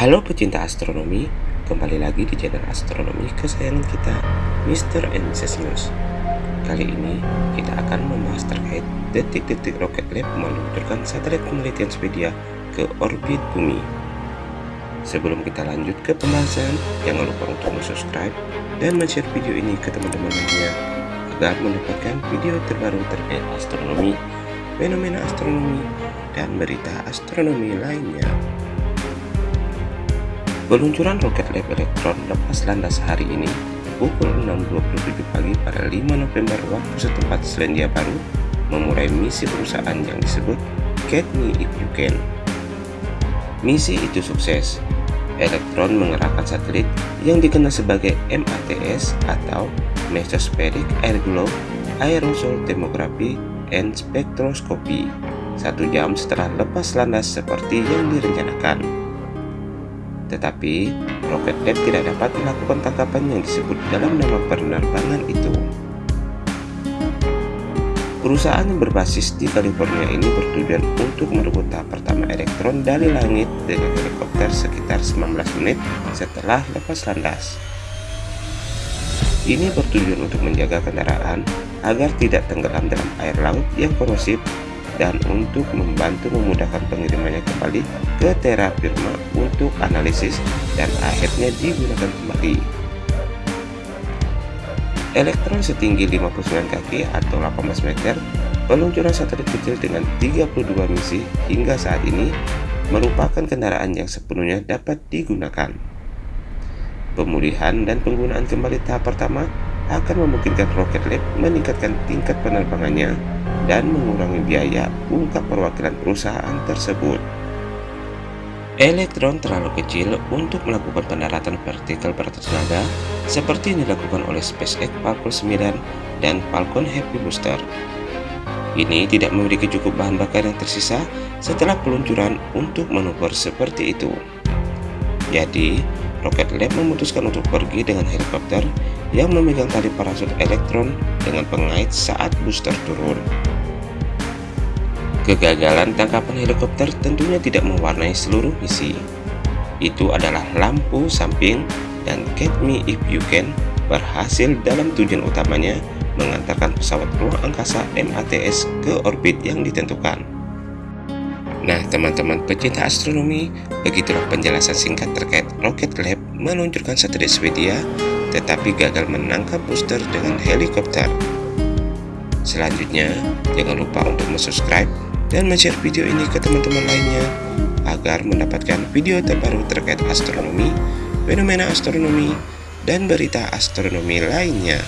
Halo pecinta astronomi, kembali lagi di channel astronomi kesayangan kita, Mr. and. News. Kali ini kita akan membahas terkait detik-detik roket lab meluncurkan satelit penelitian Swedia ke orbit bumi. Sebelum kita lanjut ke pembahasan, jangan lupa untuk subscribe dan share video ini ke teman-teman lainnya agar mendapatkan video terbaru terkait astronomi, fenomena astronomi, dan berita astronomi lainnya. Peluncuran roket lab elektron lepas landas hari ini pukul 6.27 pagi pada 5 November waktu setempat Selandia Baru memulai misi perusahaan yang disebut Get Me If You Can. Misi itu sukses. Elektron mengerahkan satelit yang dikenal sebagai MATS atau Mesospheric Air Glow Aerosol Thermography and Spectroscopy satu jam setelah lepas landas seperti yang direncanakan. Tetapi, Rocket Lab tidak dapat melakukan tangkapan yang disebut dalam nama penerbangan itu. Perusahaan yang berbasis di California ini bertujuan untuk merebut tahap pertama elektron dari langit dengan helikopter sekitar 19 menit setelah lepas landas. Ini bertujuan untuk menjaga kendaraan agar tidak tenggelam dalam air laut yang korosif dan untuk membantu memudahkan pengirimannya kembali ke terra firma untuk analisis dan akhirnya digunakan kembali. Elektron setinggi 59 kaki atau 18 meter, peluncuran satelit kecil dengan 32 misi hingga saat ini merupakan kendaraan yang sepenuhnya dapat digunakan. Pemulihan dan penggunaan kembali tahap pertama akan memungkinkan Rocket Lab meningkatkan tingkat penerbangannya dan mengurangi biaya ungkap perwakilan perusahaan tersebut. Elektron terlalu kecil untuk melakukan pendaratan vertikal bertenaga seperti yang dilakukan oleh SpaceX Falcon 9 dan Falcon Heavy Booster. Ini tidak memiliki cukup bahan bakar yang tersisa setelah peluncuran untuk manuver seperti itu. Jadi, Rocket Lab memutuskan untuk pergi dengan helikopter yang memegang tali parasut elektron dengan pengait saat booster turun. Kegagalan tangkapan helikopter tentunya tidak mewarnai seluruh misi. Itu adalah lampu samping dan Get Me If You Can berhasil dalam tujuan utamanya mengantarkan pesawat ruang angkasa MATS ke orbit yang ditentukan. Nah teman-teman pecinta astronomi, begitulah penjelasan singkat terkait Rocket Lab meluncurkan satelit Swedia tetapi gagal menangkap booster dengan helikopter. Selanjutnya, jangan lupa untuk subscribe dan share video ini ke teman-teman lainnya agar mendapatkan video terbaru terkait astronomi, fenomena astronomi, dan berita astronomi lainnya.